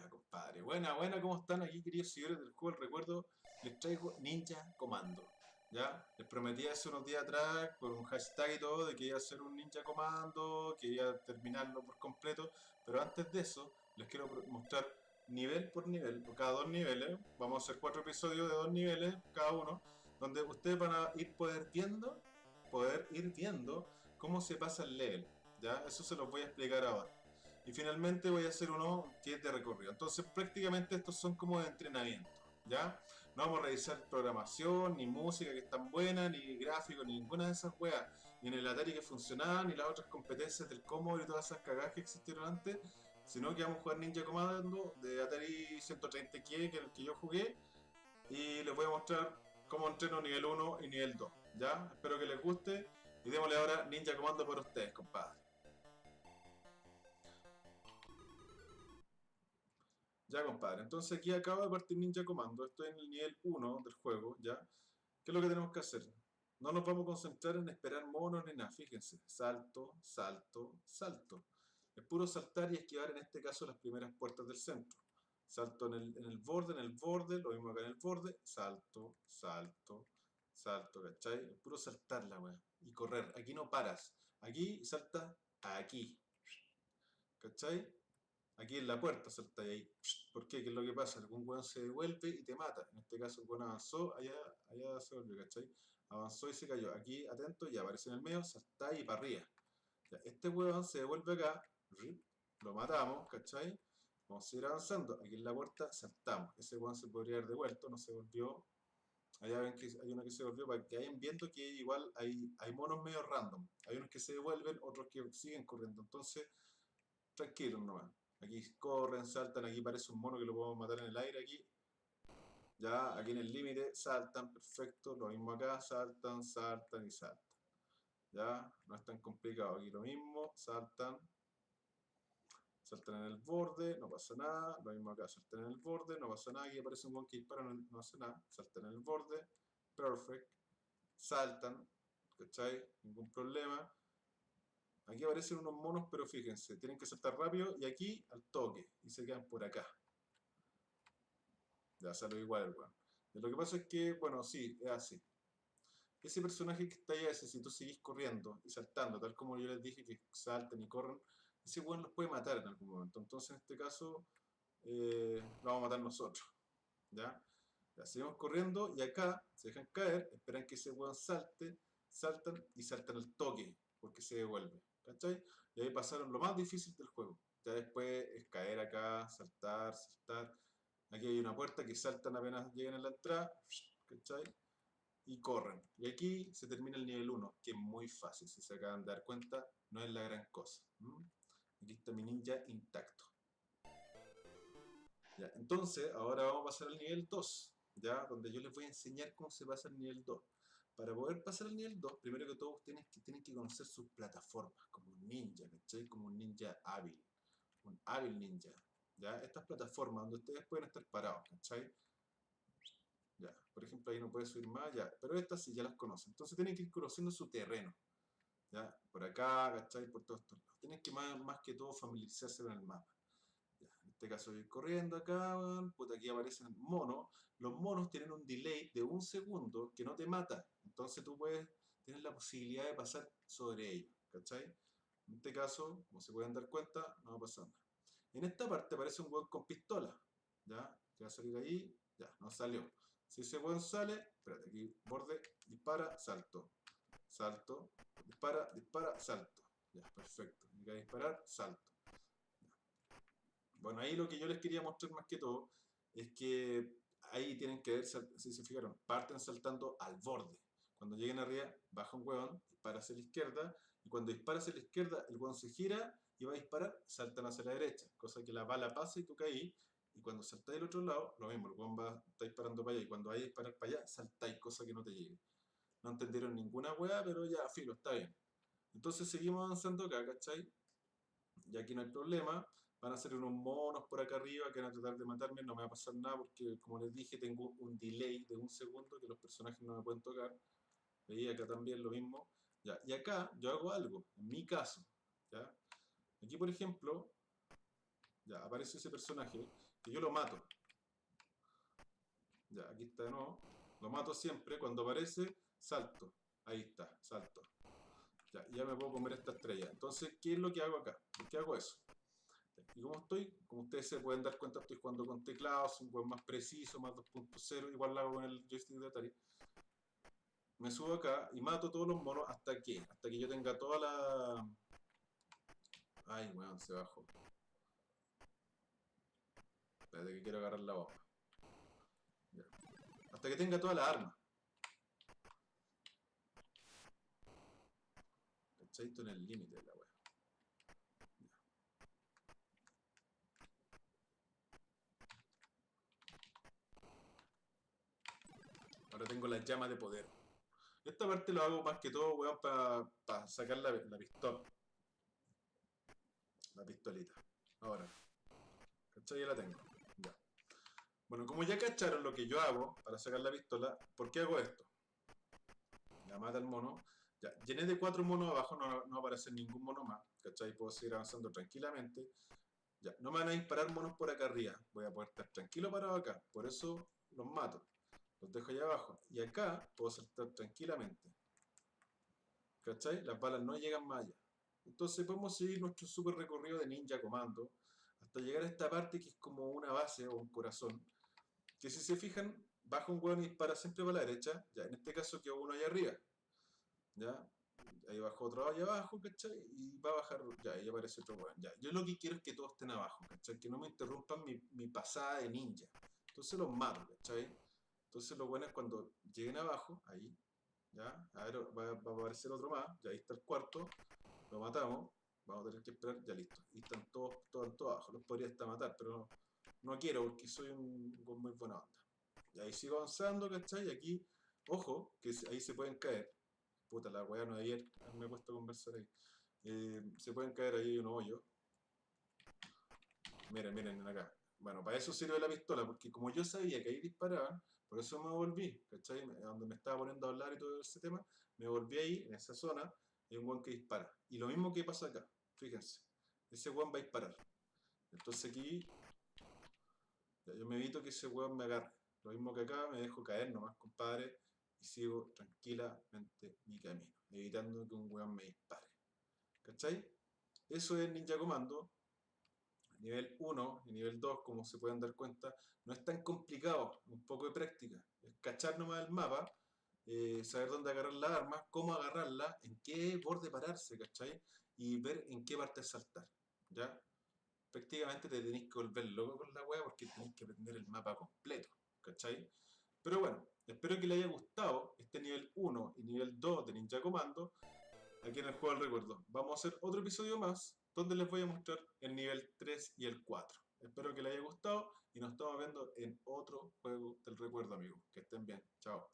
Ya, compadre. Buena, buena, ¿cómo están aquí, queridos seguidores del juego? El recuerdo, les traigo Ninja Comando. ¿Ya? Les prometí hace unos días atrás, con un hashtag y todo, de que iba a hacer un Ninja Comando, que iba a terminarlo por completo. Pero antes de eso, les quiero mostrar nivel por nivel, cada dos niveles. Vamos a hacer cuatro episodios de dos niveles, cada uno, donde ustedes van a ir poder viendo, poder ir viendo cómo se pasa el level. ¿Ya? Eso se los voy a explicar ahora. Y finalmente voy a hacer uno que es de recorrido. Entonces prácticamente estos son como de entrenamiento. ¿Ya? No vamos a revisar programación, ni música que es tan buena, ni gráficos, ni ninguna de esas weas. Ni en el Atari que funcionaba, ni las otras competencias del Commodore y todas esas cagadas que existieron antes. Sino que vamos a jugar Ninja Commando de Atari 130K, que es el que yo jugué. Y les voy a mostrar cómo entreno nivel 1 y nivel 2. ¿Ya? Espero que les guste. Y démosle ahora Ninja Commando por ustedes, compadre. Ya, compadre. Entonces aquí acaba de partir Ninja Comando. Estoy en el nivel 1 del juego, ¿ya? ¿Qué es lo que tenemos que hacer? No nos vamos a concentrar en esperar monos ni nada. Fíjense. Salto, salto, salto. Es puro saltar y esquivar en este caso las primeras puertas del centro. Salto en el, en el borde, en el borde, lo mismo acá en el borde. Salto, salto, salto, ¿cachai? Es puro saltar la weá. Y correr. Aquí no paras. Aquí salta aquí. ¿Cachai? Aquí en la puerta salta ahí. ¿Por qué? ¿Qué es lo que pasa? Algún weón se devuelve y te mata. En este caso el weón avanzó, allá, allá se volvió, ¿cachai? Avanzó y se cayó. Aquí, atento, ya aparece en el medio, salta y para arriba. este weón se devuelve acá, lo matamos, ¿cachai? Vamos a seguir avanzando. Aquí en la puerta saltamos. Ese weón se podría haber devuelto, no se volvió. Allá ven que hay uno que se volvió para que vayan viendo que igual hay, hay monos medio random. Hay unos que se devuelven, otros que siguen corriendo. Entonces, tranquilos nomás. Aquí corren, saltan, aquí parece un mono que lo podemos matar en el aire aquí. Ya, aquí en el límite, saltan, perfecto. Lo mismo acá, saltan, saltan y saltan. Ya, no es tan complicado. Aquí lo mismo, saltan. Saltan en el borde, no pasa nada. Lo mismo acá, saltan en el borde, no pasa nada. Aquí aparece un monkey dispara, no, no hace nada. Saltan en el borde, perfect. Saltan, ¿cachai? Ningún problema. Aquí aparecen unos monos, pero fíjense, tienen que saltar rápido y aquí al toque, y se quedan por acá. Ya sale igual el weón. Lo que pasa es que, bueno, sí, es así. Ese personaje que está ahí, ese, si tú seguís corriendo y saltando, tal como yo les dije que salten y corren, ese weón los puede matar en algún momento. Entonces, en este caso, eh, lo vamos a matar nosotros. ¿Ya? Ya seguimos corriendo y acá se dejan caer, esperan que ese weón salte, saltan y saltan al toque, porque se devuelve. ¿cachai? Y ahí pasaron lo más difícil del juego. Ya después es caer acá, saltar, saltar. Aquí hay una puerta que saltan apenas llegan a la entrada, ¿cachai? Y corren. Y aquí se termina el nivel 1, que es muy fácil, si se acaban de dar cuenta, no es la gran cosa. Aquí está mi ninja intacto. Ya, entonces, ahora vamos a pasar al nivel 2, ya, donde yo les voy a enseñar cómo se pasa el nivel 2. Para poder pasar al nivel 2, primero que todo tienen que, tienen que conocer sus plataformas, como un ninja, ¿cachai? Como un ninja hábil, un hábil ninja, ¿ya? Estas plataformas donde ustedes pueden estar parados, ¿cachai? Ya, por ejemplo, ahí no puede subir más, ya, pero estas sí ya las conocen. Entonces tienen que ir conociendo su terreno, ¿ya? Por acá, ¿cachai? Por todos estos lados. Tienen que más, más que todo familiarizarse con el mapa este caso voy corriendo acá, puta, aquí aparecen monos. Los monos tienen un delay de un segundo que no te mata. Entonces tú puedes tener la posibilidad de pasar sobre ellos, ¿cachai? En este caso, como se pueden dar cuenta, no va a pasar nada. En esta parte aparece un weón con pistola, ¿ya? Que va a salir ahí, ya, no salió. Si ese weón sale, espérate, aquí, borde, dispara, salto. Salto, dispara, dispara, salto. Ya, perfecto. Y que disparar, salto. Bueno, ahí lo que yo les quería mostrar más que todo es que ahí tienen que ver, si se fijaron, parten saltando al borde. Cuando lleguen arriba, baja un hueón, dispara hacia la izquierda, y cuando dispara hacia la izquierda, el hueón se gira y va a disparar, saltan hacia la derecha, cosa que la bala pasa y tú caes, y cuando saltáis del otro lado, lo mismo, el hueón va, está disparando para allá, y cuando vaya a disparar para allá, saltáis, cosa que no te llegue. No entendieron ninguna hueá, pero ya, filo, está bien. Entonces seguimos avanzando acá, ¿cachai? Y aquí no hay problema, van a ser unos monos por acá arriba que van a tratar de matarme, no me va a pasar nada porque como les dije tengo un delay de un segundo que los personajes no me pueden tocar. Veí acá también lo mismo. Ya, y acá yo hago algo, en mi caso. ¿ya? Aquí por ejemplo, ya aparece ese personaje que yo lo mato. Ya, aquí está de nuevo. Lo mato siempre. Cuando aparece, salto. Ahí está, salto. Ya, ya me puedo comer esta estrella. Entonces, ¿qué es lo que hago acá? ¿Por qué hago eso? Y como estoy, como ustedes se pueden dar cuenta, estoy jugando con teclados, un juego más preciso, más 2.0, igual lo hago con el joystick de Atari. Me subo acá y mato todos los monos hasta que, hasta que yo tenga toda la... Ay, weón, se bajó. Espérate que quiero agarrar la bomba. Hasta que tenga toda la arma. ¿Cachai? en el límite de weá. Ahora tengo la llama de poder. Esta parte lo hago más que todo, weón, para sacar la, la pistola. La pistolita. Ahora. ¿Cachai? Ya la tengo. Ya. Bueno, como ya cacharon lo que yo hago para sacar la pistola, ¿por qué hago esto? Ya mata el mono. Ya, llené de cuatro monos abajo, no, no aparece ningún mono más. ¿Cachai? Puedo seguir avanzando tranquilamente. Ya, no me van a disparar monos por acá arriba. Voy a poder estar tranquilo parado acá. Por eso los mato. Los dejo allá abajo. Y acá puedo saltar tranquilamente. ¿Cachai? Las balas no llegan más allá. Entonces podemos seguir nuestro super recorrido de ninja comando hasta llegar a esta parte que es como una base o un corazón. Que si se fijan, baja un hueón y dispara siempre para la derecha. Ya, en este caso quedó uno allá arriba. ¿Ya? Ahí bajó otro allá abajo, ¿cachai? Y va a bajar, ya, ahí aparece otro hueón. Ya, yo lo que quiero es que todos estén abajo, ¿cachai? Que no me interrumpan mi, mi pasada de ninja. Entonces los mato, ¿cachai? Entonces lo bueno es cuando lleguen abajo, ahí, ya, a ver, va, a aparecer otro más, ya ahí está el cuarto, lo matamos, vamos a tener que esperar, ya listo. Y están todos, todos, todos abajo, los podría hasta matar, pero no, quiero porque soy un, muy buena onda. Y ahí sigo avanzando, ¿cachai? Y aquí, ojo, que ahí se pueden caer. Puta, la weá no de ayer, me he puesto a conversar ahí. Eh, se pueden caer ahí un hoyo. Miren, miren acá. Bueno, para eso sirve la pistola, porque como yo sabía que ahí disparaban, por eso me volví, ¿cachai? Donde me estaba poniendo a hablar y todo ese tema, me volví ahí, en esa zona, hay un guan que dispara. Y lo mismo que pasa acá, fíjense, ese guan va a disparar. Entonces aquí, yo me evito que ese guan me agarre. Lo mismo que acá, me dejo caer nomás, compadre, y sigo tranquilamente mi camino, evitando que un weón me dispare. ¿Cachai? Eso es Ninja Comando, Nivel 1 y nivel 2, como se pueden dar cuenta, no es tan complicado, un poco de práctica. Es cachar nomás el mapa, eh, saber dónde agarrar las armas, cómo agarrarla, en qué borde pararse, ¿cachai? Y ver en qué parte saltar, ¿ya? Prácticamente te tenéis que volver loco con la wea porque tenéis que aprender el mapa completo, ¿cachai? Pero bueno, espero que les haya gustado este nivel 1 y nivel 2 de Ninja Commando aquí en el juego del recuerdo. Vamos a hacer otro episodio más donde les voy a mostrar el nivel 3 y el 4. Espero que les haya gustado y nos estamos viendo en otro juego del recuerdo, amigos. Que estén bien. Chao.